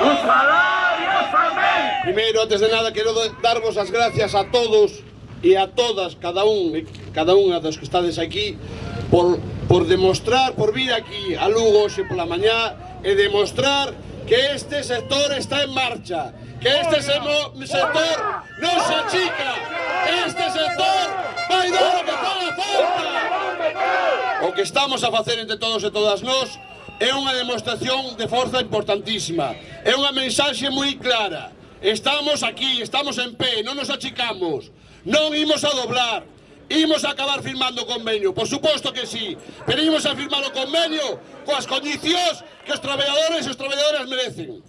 os falar tamén. os. Primeiro, antes de nada, quero darvos as gracias a todos e a todas, cada un, cada unha dos que estades aquí, por, por demostrar, por vir aquí a Lugo hoxe pola mañá e demostrar que este sector está en marcha, que este semo, sector non se achica, este sector vai dar o que faga falta. O que estamos a facer entre todos e todas nós é unha demostración de forza importantísima, é unha mensaxe moi clara, estamos aquí, estamos en pé, non nos achicamos, non imos a doblar, imos a acabar firmando o convenio, por suposto que sí, pero imos a firmar o convenio coas condicións que os traballadores e os traballadoras merecen.